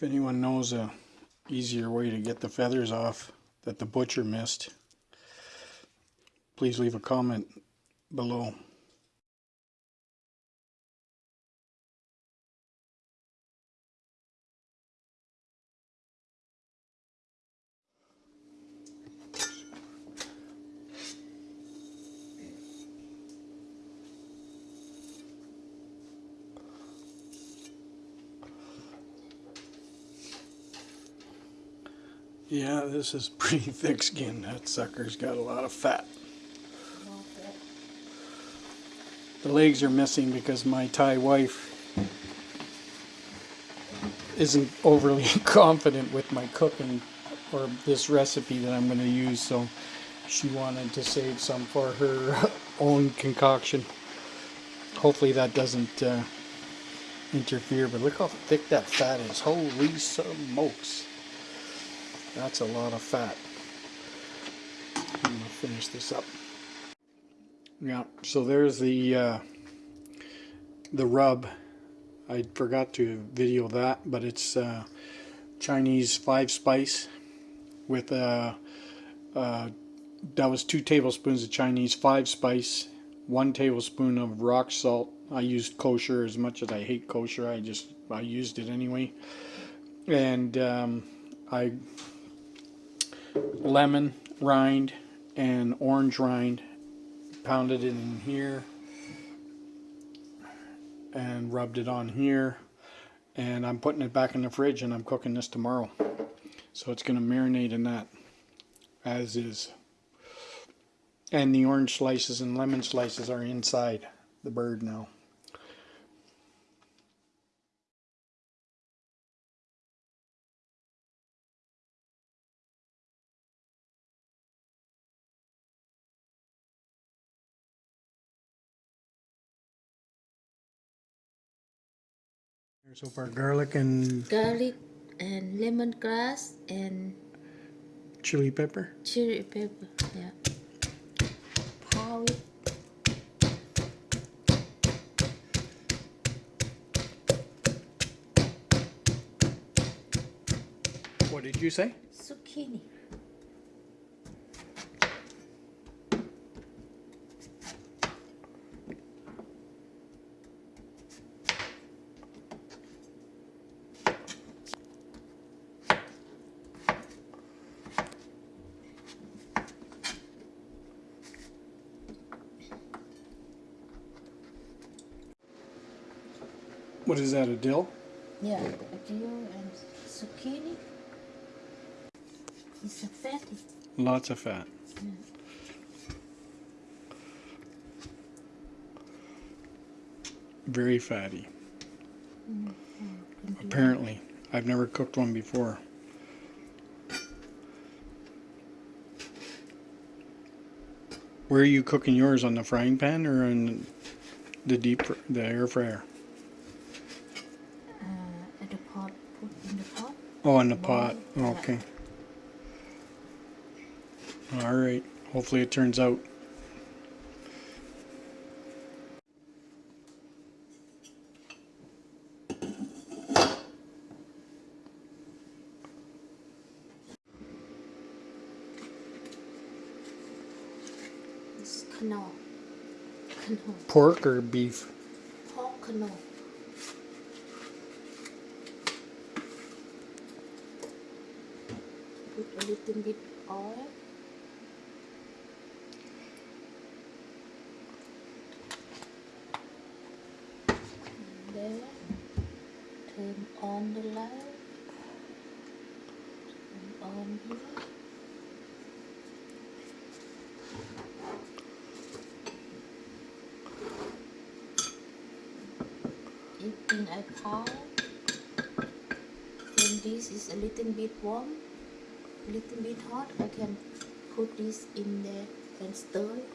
If anyone knows a easier way to get the feathers off that the butcher missed, please leave a comment below. Yeah, this is pretty thick skin. That sucker's got a lot of fat. The legs are missing because my Thai wife isn't overly confident with my cooking or this recipe that I'm going to use, so she wanted to save some for her own concoction. Hopefully that doesn't uh, interfere, but look how thick that fat is. Holy smokes. That's a lot of fat. I'm going to finish this up. Yeah, so there's the uh, the rub. I forgot to video that, but it's uh, Chinese five spice with uh, uh, that was two tablespoons of Chinese five spice, one tablespoon of rock salt. I used kosher as much as I hate kosher. I just I used it anyway, and um, I lemon rind and orange rind pounded it in here and rubbed it on here. And I'm putting it back in the fridge and I'm cooking this tomorrow. So it's going to marinate in that as is. And the orange slices and lemon slices are inside the bird now So far garlic and garlic and lemongrass and chili pepper. chili pepper. Yeah. How it What did you say? zucchini. What is that, a dill? Yeah, a dill and zucchini. It's a fatty. Lots of fat. Very fatty. Mm-hmm. Apparently. I've never cooked one before. Where are you cooking yours? On the frying pan or on the deep, the air fryer? Uh, at the pot, put in the pot. Oh, in the pot. Okay. All right. Hopefully it turns out. It's canola. Canola. Pork or beef? Pork canola. Put a little bit oil. And then turn on the light. Turn on here. In a pot, when this is a little bit warm, little bit hot I can put this in there and stir it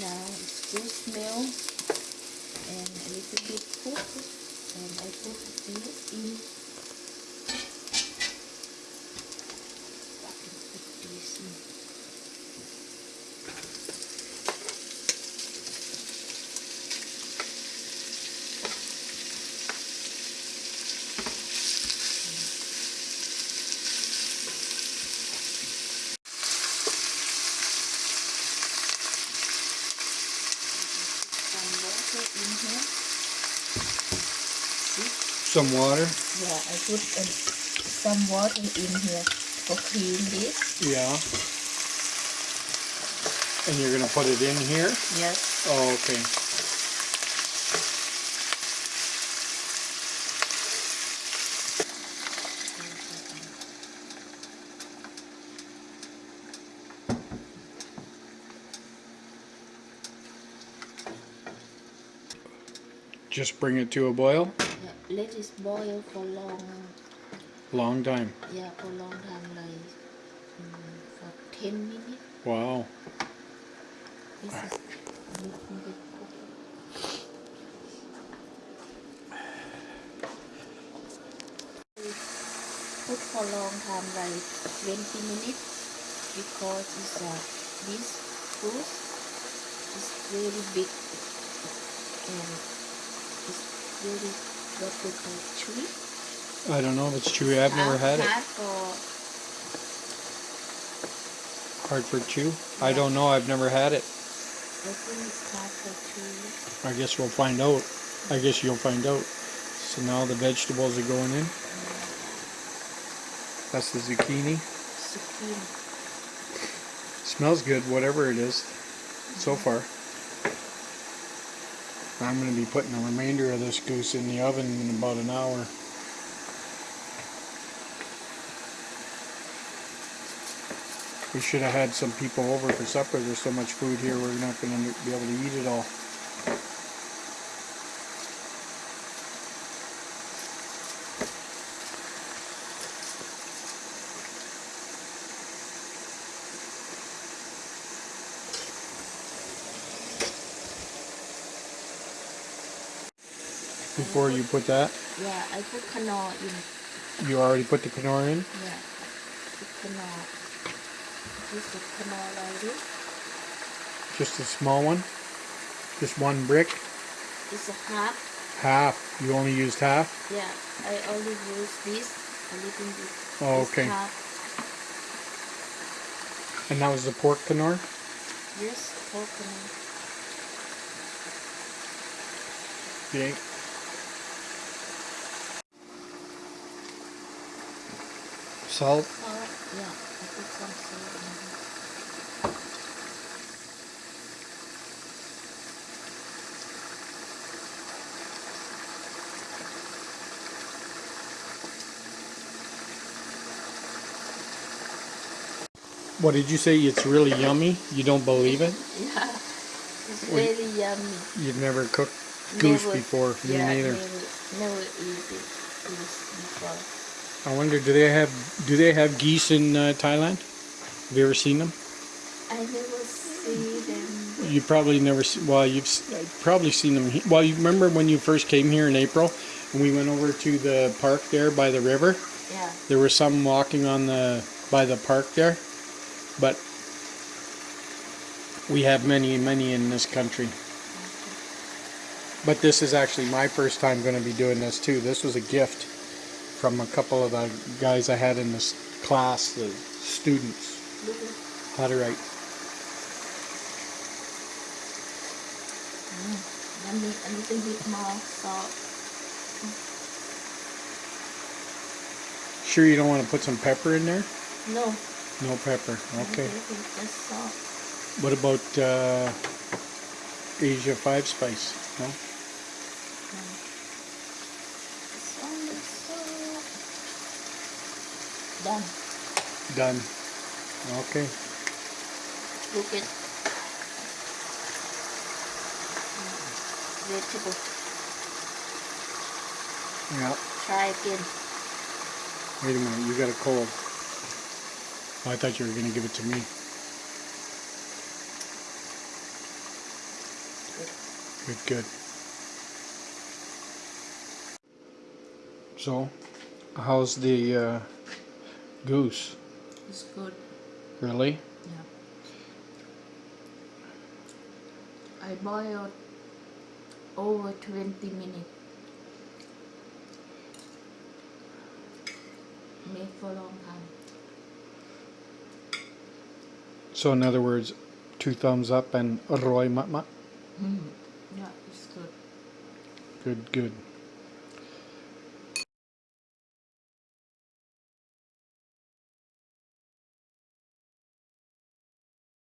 now it's smell and a little bit cook and I put this in. I can put this in. Some water in here. See? Some water. Yeah, I put um, some water in here for clean this. Yeah. And you're gonna put it in here? Yes. Oh, okay. Just bring it to a boil? Yeah, let it boil for long. Long time. Yeah, for long time, like mm, for ten minutes. Wow. This is a little bit cooked. Put for long time, like twenty minutes, because it's uh, this fruit is very big and very what we call chewy. I don't know if it's chewy. I've never had it. Hard for Hard chew? I don't know. I've never had it. I think it's hard for. I guess we'll find out. I guess you'll find out. So now the vegetables are going in. That's the zucchini. Zucchini. Smells good, whatever it is, so far. I'm going to be putting the remainder of this goose in the oven in about an hour. We should have had some people over for supper. There's so much food here, we're not going to be able to eat it all. Before you put that, Yeah, I put canola in. you already put the quinoa in? Yeah, put canola. This is canola like this. Just a small one? Just one brick? It's a half. Half. You only used half? Yeah, I only used this a little bit. Oh, okay. half. And that was the pork quinoa? Yes, coconut. Okay. Salt? Salt. Yeah, I put some salt in here. What did you say? It's really yummy? You don't believe it? Yeah, it's Wait. very yummy. You've never cooked goose Never- before? Me neither. Never, never eat it goose before. I wonder, do they have do they have geese in uh, Thailand? Have you ever seen them? I never see them. You probably never. See, well, you've uh, probably seen them. Well, you remember when you first came here in April, and we went over to the park there by the river. Yeah. There were some walking on the by the park there, but we have many, many in this country. But this is actually my first time going to be doing this too. This was a gift from a couple of the guys I had in this class, the students, Look at how to write. mm, yummy. A little bit more salt. Sure, you don't want to put some pepper in there? No. No pepper. Okay. Just salt. What about uh, Asia Five Spice? No. It's only salt. Done. Done. Okay. Look at vegetable. Yeah. Try again. Wait a minute, you got a cold. Oh, I thought you were going to give it to me. it. Good, good. So, how's the uh, goose? It's good. Really? Yeah. I boiled over 20 minutes. Made for a long time. So, in other words, two thumbs up and roy mat mat. Mm. Yeah, it's good. Good, good.